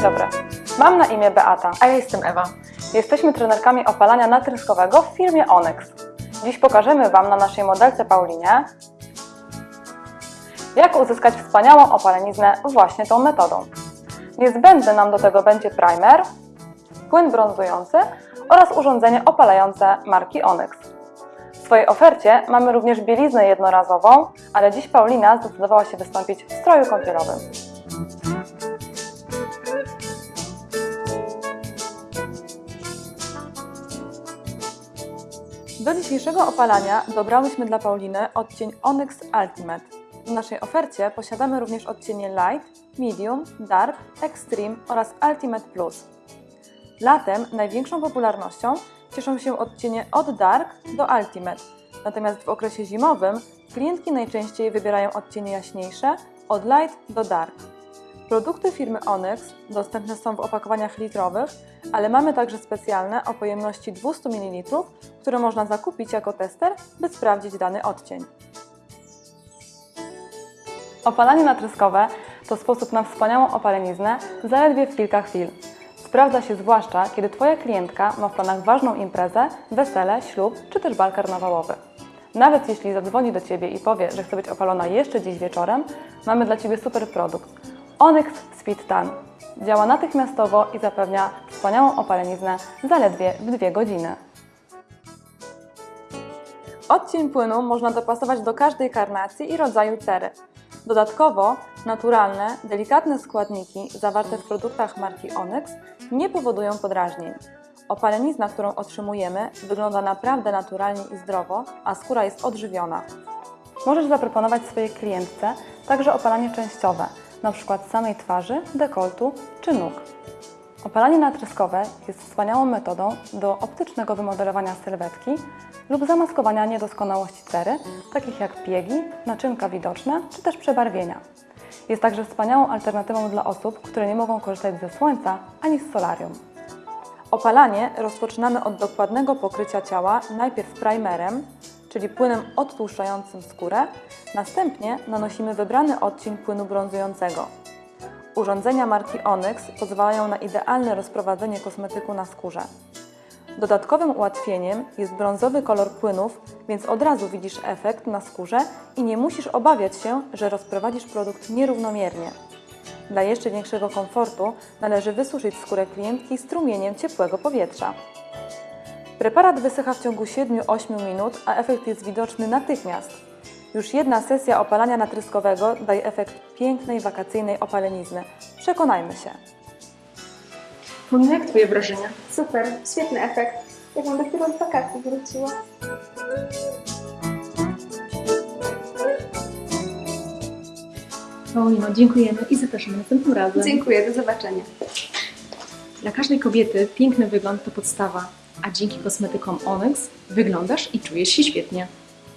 Dzień dobry. Mam na imię Beata. A ja jestem Ewa. Jesteśmy trenerkami opalania natryskowego w firmie Onyx. Dziś pokażemy Wam na naszej modelce Paulinie, jak uzyskać wspaniałą opaleniznę właśnie tą metodą. Niezbędny nam do tego będzie primer, płyn brązujący oraz urządzenie opalające marki Onyx. W swojej ofercie mamy również bieliznę jednorazową, ale dziś Paulina zdecydowała się wystąpić w stroju kąpielowym. Do dzisiejszego opalania dobrałyśmy dla Pauliny odcień Onyx Ultimate. W naszej ofercie posiadamy również odcienie Light, Medium, Dark, Extreme oraz Ultimate Plus. Latem największą popularnością cieszą się odcienie od Dark do Ultimate, natomiast w okresie zimowym klientki najczęściej wybierają odcienie jaśniejsze od Light do Dark. Produkty firmy Onyx dostępne są w opakowaniach litrowych, ale mamy także specjalne o pojemności 200 ml, które można zakupić jako tester, by sprawdzić dany odcień. Opalanie natryskowe to sposób na wspaniałą opaleniznę zaledwie w kilka chwil. Sprawdza się zwłaszcza, kiedy Twoja klientka ma w planach ważną imprezę, wesele, ślub czy też bal karnawałowy. Nawet jeśli zadzwoni do Ciebie i powie, że chce być opalona jeszcze dziś wieczorem, mamy dla Ciebie super produkt. Onyx Speed Tan. Działa natychmiastowo i zapewnia wspaniałą opaleniznę zaledwie w dwie godziny. Odcień płynu można dopasować do każdej karnacji i rodzaju cery. Dodatkowo naturalne, delikatne składniki zawarte w produktach marki Onyx nie powodują podrażnień. Opalenizna, którą otrzymujemy, wygląda naprawdę naturalnie i zdrowo, a skóra jest odżywiona. Możesz zaproponować swojej klientce także opalanie częściowe, np. samej twarzy, dekoltu czy nóg. Opalanie natryskowe jest wspaniałą metodą do optycznego wymodelowania sylwetki lub zamaskowania niedoskonałości cery, takich jak piegi, naczynka widoczne czy też przebarwienia. Jest także wspaniałą alternatywą dla osób, które nie mogą korzystać ze słońca ani z solarium. Opalanie rozpoczynamy od dokładnego pokrycia ciała najpierw primerem, czyli płynem odtłuszczającym skórę, następnie nanosimy wybrany odcień płynu brązującego. Urządzenia marki Onyx pozwalają na idealne rozprowadzenie kosmetyku na skórze. Dodatkowym ułatwieniem jest brązowy kolor płynów, więc od razu widzisz efekt na skórze i nie musisz obawiać się, że rozprowadzisz produkt nierównomiernie. Dla jeszcze większego komfortu należy wysuszyć skórę klientki strumieniem ciepłego powietrza. Preparat wysycha w ciągu 7-8 minut, a efekt jest widoczny natychmiast. Już jedna sesja opalania natryskowego daje efekt pięknej wakacyjnej opalenizny. Przekonajmy się. Paulina, jak Twoje wrażenia? Super, świetny efekt. Jakbym dopiero z wakacji wróciła. Paulino, dziękujemy i zapraszamy następnym razem. Dziękuję, do zobaczenia. Dla każdej kobiety piękny wygląd to podstawa, a dzięki kosmetykom Onyx wyglądasz i czujesz się świetnie.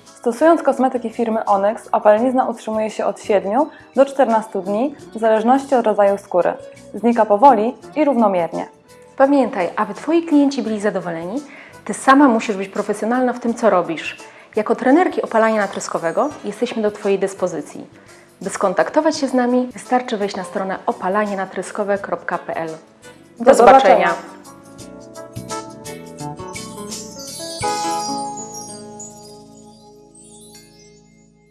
Stosując kosmetyki firmy Onyx, opalenizna utrzymuje się od 7 do 14 dni w zależności od rodzaju skóry. Znika powoli i równomiernie. Pamiętaj, aby Twoi klienci byli zadowoleni, Ty sama musisz być profesjonalna w tym, co robisz. Jako trenerki opalania natryskowego jesteśmy do Twojej dyspozycji. By skontaktować się z nami, wystarczy wejść na stronę opalanienatryskowe.pl. Do zobaczenia.